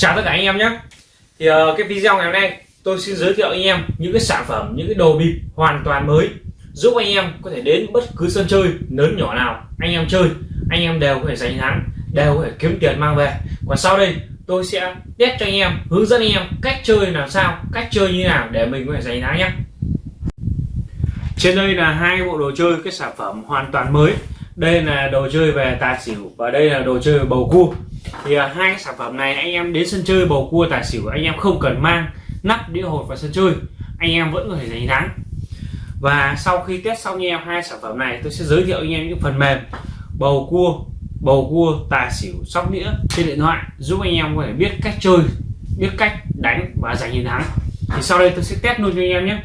chào tất cả anh em nhé. Thì uh, cái video ngày hôm nay tôi xin giới thiệu anh em những cái sản phẩm những cái đồ bịp hoàn toàn mới giúp anh em có thể đến bất cứ sân chơi lớn nhỏ nào anh em chơi anh em đều có thể giành thắng đều có thể kiếm tiền mang về. Còn sau đây tôi sẽ test cho anh em hướng dẫn anh em cách chơi làm sao cách chơi như nào để mình có thể giành thắng nhé. Trên đây là hai bộ đồ chơi cái sản phẩm hoàn toàn mới. Đây là đồ chơi về tài xỉu và đây là đồ chơi về bầu cua thì uh, hai sản phẩm này anh em đến sân chơi bầu cua tài xỉu anh em không cần mang nắp đĩa hột vào sân chơi. Anh em vẫn có thể giành thắng. Và sau khi test xong anh em hai sản phẩm này tôi sẽ giới thiệu anh em những phần mềm bầu cua bầu cua tài xỉu sóc đĩa trên điện thoại giúp anh em có thể biết cách chơi biết cách đánh và giành chiến thắng. Thì sau đây tôi sẽ test luôn cho anh em nhé.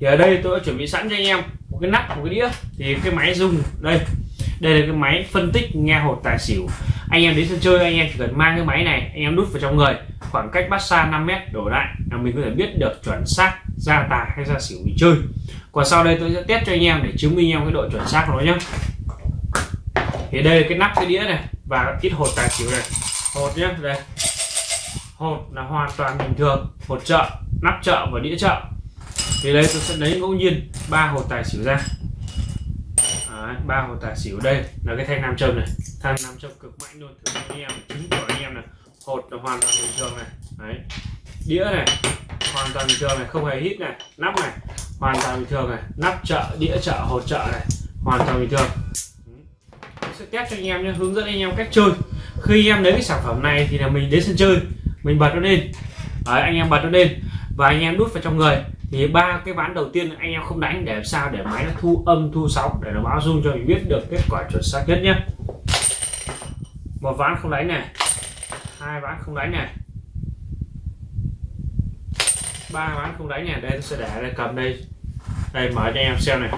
Thì ở đây tôi đã chuẩn bị sẵn cho anh em một cái nắp một cái đĩa. Thì cái máy dùng đây. Đây là cái máy phân tích nghe hột tài xỉu anh em đến sân chơi, anh em chỉ cần mang cái máy này, anh em đút vào trong người. Khoảng cách bắt xa 5 mét đổ lại, là mình có thể biết được chuẩn xác ra tài hay ra xỉu mình chơi. Còn sau đây tôi sẽ test cho anh em để chứng minh em cái độ chuẩn xác của nó nhé thì đây là cái nắp cái đĩa này, và ít hột tài xỉu này. Hột nhé đây. Hột là hoàn toàn bình thường, hột chợ, nắp chợ và đĩa chợ. Thì đây tôi sẽ lấy ngẫu nhiên ba hột tài xỉu ra ba hồ tài xỉu đây là cái thanh nam châm này. Thanh nam châm cực mạnh luôn. Thử anh em chứng của anh em này. Hột là hoàn toàn bình thường này. Đấy. Đĩa này hoàn toàn bình thường này. Không hề hít này. Nắp này hoàn toàn bình thường này. Nắp chợ đĩa chợ hột chợ này. Hoàn toàn bình thường. Tôi sẽ test cho anh em nhé. Hướng dẫn anh em cách chơi. Khi anh em lấy cái sản phẩm này thì là mình đến sân chơi. Mình bật nó lên. Đấy, anh em bật nó lên. Và anh em đút vào trong người thì ba cái ván đầu tiên anh em không đánh để làm sao để máy nó thu âm, thu sóng, để nó báo dung cho mình biết được kết quả chuẩn xác nhất nhé. Một ván không đánh này, hai ván không đánh này, ba ván không đánh này, đây tôi sẽ để đây, cầm đây. Đây, mở cho anh em xem này.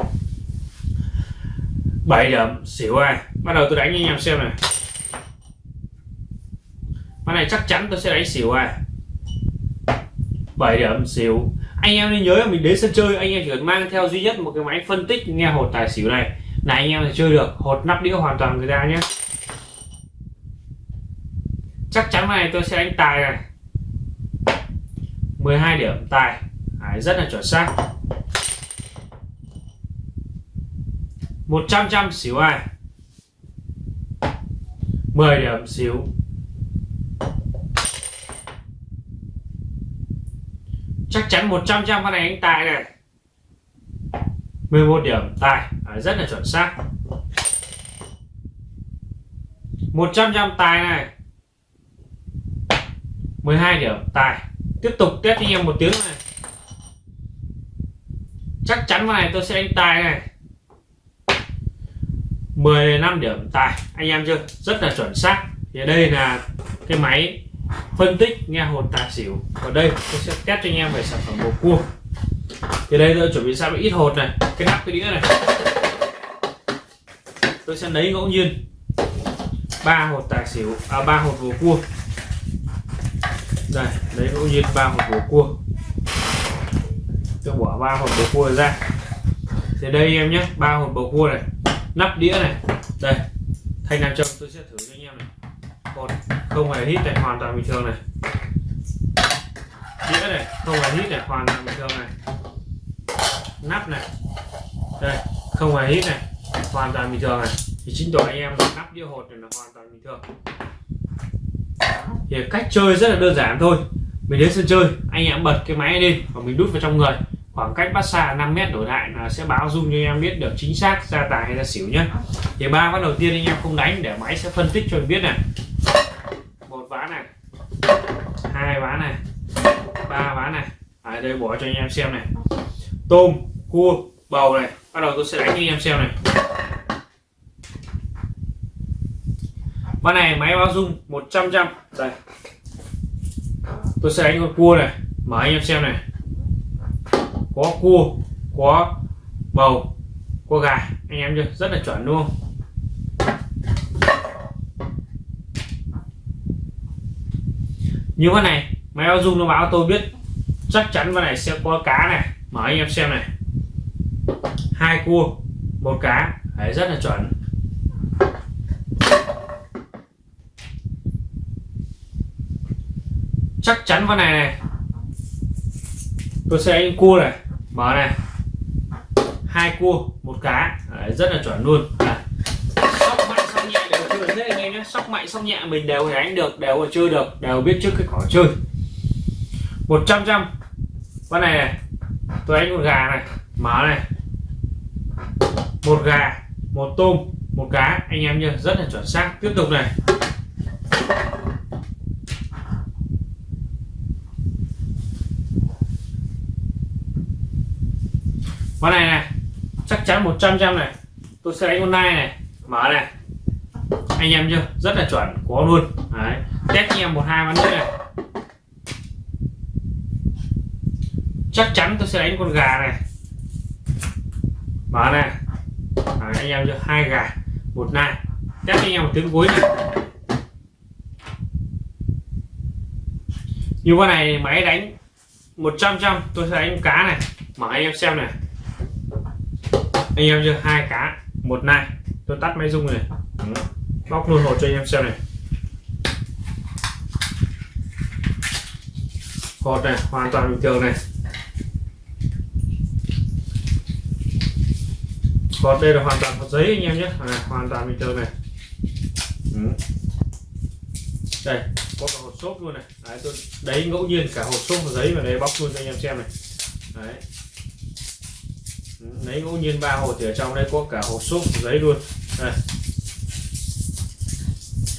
7 điểm, xỉu ai? Bắt đầu tôi đánh cho anh em xem này. Ván này chắc chắn tôi sẽ đánh xỉu ai? 7 điểm, xỉu anh em nên nhớ là mình đến sân chơi anh em chỉ cần mang theo duy nhất một cái máy phân tích nghe hột tài xỉu này là anh em sẽ chơi được. Hột nắp đĩa hoàn toàn người ta nhé. Chắc chắn này tôi sẽ đánh tài này. 12 điểm tài. Đấy, rất là chuẩn xác. 100 trăm xỉu ai 10 điểm xỉu. Chắc chắn 100 trăm con này anh tài này. 11 điểm tài. À, rất là chuẩn xác. 100 trăm tài này. 12 điểm tài. Tiếp tục test cho anh em một tiếng này. Chắc chắn con này tôi sẽ đánh tài này. 15 điểm tài. Anh em chưa? Rất là chuẩn xác. Thì đây là cái máy phân tích nghe hồn tài xỉu. Ở đây, tôi sẽ test cho anh em về sản phẩm bầu cua. Thì đây, tôi chuẩn bị sẵn ít hột này. Cái nắp, cái đĩa này. Tôi sẽ lấy ngẫu nhiên ba hột tài xỉu à ba hột bầu cua. Đây, lấy ngẫu nhiên ba hột bầu cua. Tôi bỏ ba hột bầu cua ra. Thì đây em nhé, ba hột bầu cua này. Nắp đĩa này. Đây thanh nam châm, tôi sẽ thử cho anh em này. Hột không hề hít này, hoàn toàn bình thường này. Đĩa này, không hề hít này, hoàn toàn bình thường này. Nắp này. Đây, không hề hít này, hoàn toàn bình thường này. Thì chính tỏ anh em nắp đĩa hột này là hoàn toàn bình thường. Thì cách chơi rất là đơn giản thôi. Mình đến sân chơi, anh em bật cái máy lên và mình đút vào trong người. Khoảng cách bắt xa 5 mét đổi lại là sẽ báo dung cho em biết được chính xác ra tài hay ra xỉu nhé thì ba ván đầu tiên anh em không đánh để máy sẽ phân tích cho mình biết này này. Hai ván này. Ba ván này. À, đây bỏ cho anh em xem này. Tôm cua bầu này. Bắt đầu tôi sẽ đánh cho anh em xem này. Ván này máy báo dung 100 trăm đây. Tôi sẽ đánh con cua này. Mở anh em xem này. Có cua có bầu có gà. Anh em chưa? Rất là chuẩn luôn. Như thế này máy báo dung nó báo tôi biết chắc chắn cái này sẽ có cá này. Mở anh em xem này. Hai cua một cá. Đấy rất là chuẩn. Chắc chắn con này này. Tôi sẽ anh cua này. Mở này. Hai cua một cá. Đấy, rất là chuẩn luôn. À sóc mạnh thế anh em nhé sóc mạnh sóc nhẹ, mình đều đánh được, đều chơi được, đều biết trước cái cỏ chơi. 100 trăm con này này, tôi đánh con gà này, mở này. Một gà, một tôm, một cá. Anh em nhé, rất là chuẩn xác. Tiếp tục này. Con này này, chắc chắn 100 trăm này. Tôi sẽ đánh con nai này, mở này anh em chưa? Rất là chuẩn có luôn. Đấy. Test anh em một hai ván nữa này. Chắc chắn tôi sẽ đánh con gà này. Mở này. Đấy, anh em chưa? Hai gà một nai. Test anh em một tiếng cuối này. Như con này máy đánh 100 trăm tôi sẽ đánh cá này. Mở anh em xem này. Anh em chưa? Hai cá một nai. Tôi tắt máy rung này bóc luôn hột cho anh em xem này. Hột này hoàn toàn bình thường này. Hột đây là hoàn toàn hột giấy anh em nhé. À, hoàn toàn bình thường này. Đây có cả hột xốp luôn này. Đấy, tôi đấy ngẫu nhiên cả hột xốp và giấy vào đây bóc luôn cho anh em xem này. Đấy. Lấy ngẫu nhiên ba hột thì ở trong đây có cả hộp xốp giấy luôn. Đây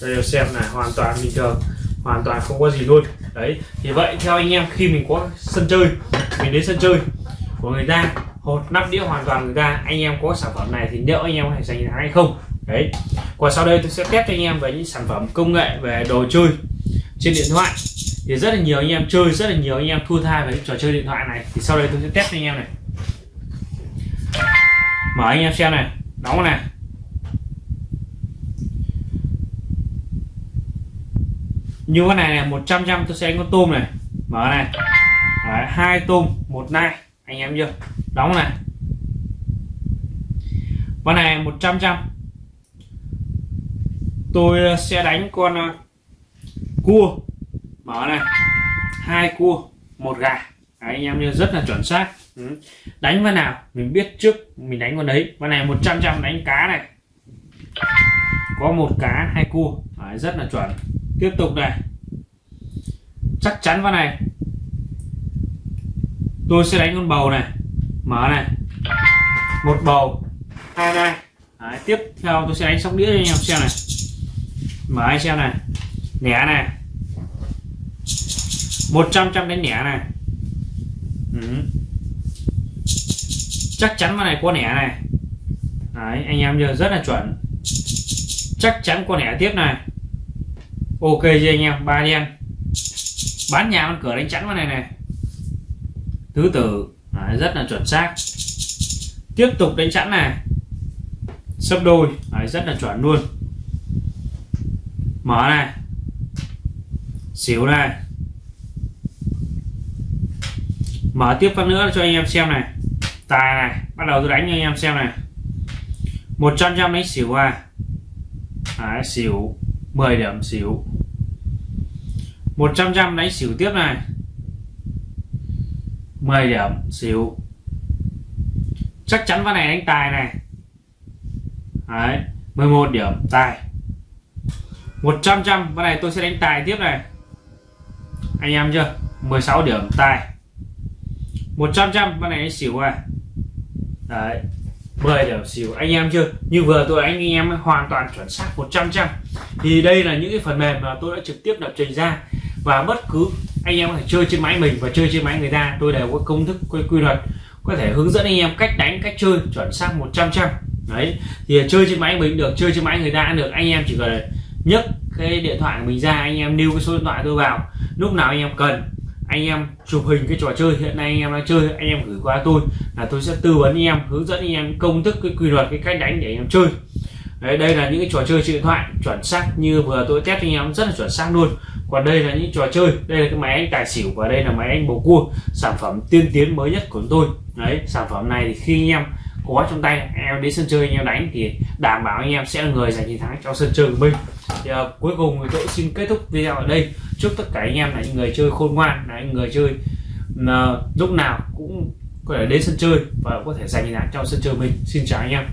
đây xem này, hoàn toàn bình thường, hoàn toàn không có gì luôn. Đấy, thì vậy theo anh em, khi mình có sân chơi, mình đến sân chơi của người ta, hột, nắp đĩa hoàn toàn người ta, anh em có sản phẩm này thì liệu anh em có thể giành thắng hay không? Đấy còn sau đây tôi sẽ test cho anh em về những sản phẩm công nghệ về đồ chơi trên điện thoại. Thì rất là nhiều anh em chơi, rất là nhiều anh em thua tha về những trò chơi điện thoại này. Thì sau đây tôi sẽ test cho anh em này. Mở anh em xem này, đóng này. Như con này này 100 trăm tôi sẽ đánh con tôm này. Mở này. Đấy, hai tôm một nai. Anh em chưa? Đóng này. Con này 100 trăm tôi ờ, sẽ đánh con ờ, cua. Mở này. Hai cua một gà. Đấy, anh em như rất là chuẩn xác. Ừ. đánh con nào? Mình biết trước mình đánh con đấy. Con này 100 trăm đánh cá này. Có một cá hai cua. Đấy, rất là chuẩn tiếp tục này. Chắc chắn vào này. Tôi sẽ đánh con bầu này. Mở này. Một bầu. Hai này. Đấy, tiếp theo tôi sẽ đánh sóc đĩa cho anh em xem này. Mở anh xem này. Nẻ này. 100 trăm đánh nẻ này. Ừ. chắc chắn con này có nẻ này. Đấy, anh em giờ rất là chuẩn. Chắc chắn con nẻ tiếp này ok chưa anh em ba đen. Bán nhà con cửa đánh chắn con này này. Thứ tử Đấy, à, rất là chuẩn xác. Tiếp tục đánh chắn này. Sấp đôi Đấy, rất là chuẩn luôn. Mở này. Xỉu này. Mở tiếp phát nữa cho anh em xem này. Tài này bắt đầu tôi đánh cho anh em xem này. 100 trăm đánh xỉu à. Đấy, xỉu. 10 điểm xỉu. 100 trăm đánh xỉu tiếp này. 10 điểm xỉu. Chắc chắn ván này đánh tài này. Đấy, 11 điểm tài. 100 trăm ván này tôi sẽ đánh tài tiếp này. Anh em chưa? 16 điểm tài. 100 trăm con này đánh xỉu này. Đấy 10 điểm xỉu. Anh em chưa? Như vừa tôi anh em hoàn toàn chuẩn xác 100 trăm thì đây là những cái phần mềm mà tôi đã trực tiếp lập trình ra. Và bất cứ anh em có thể chơi trên máy mình và chơi trên máy người ta tôi đều có công thức quy, quy luật có thể hướng dẫn anh em cách đánh cách chơi chuẩn xác 100 trăm đấy thì chơi trên máy mình được chơi trên máy người ta được. Anh em chỉ cần nhấc cái điện thoại của mình ra anh em lưu cái số điện thoại tôi vào. Lúc nào anh em cần anh em chụp hình cái trò chơi hiện nay anh em đang chơi anh em gửi qua tôi là tôi sẽ tư vấn anh em hướng dẫn anh em công thức cái quy luật cái cách đánh để anh em chơi đấy đây là những cái trò chơi trên điện thoại chuẩn xác như vừa tôi test anh em rất là chuẩn xác luôn. Còn đây là những trò chơi đây là cái máy anh tài xỉu và đây là máy anh bầu cua sản phẩm tiên tiến mới nhất của tôi. Đấy sản phẩm này thì khi anh em có trong tay anh em đến sân chơi anh em đánh thì đảm bảo anh em sẽ là người giành chiến thắng trong sân chơi của mình. Thì, uh, cuối cùng thì tôi xin kết thúc video ở đây. Chúc tất cả anh em là những người chơi khôn ngoan là những người chơi uh, lúc nào cũng có thể đến sân chơi và có thể giành chiến thắng trong sân chơi mình. Xin chào anh em.